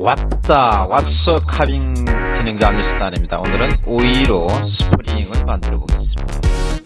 왔다 왔어 카빙 진행자 안니스단입니다. 오늘은 오이로 스프링을 만들어 보겠습니다.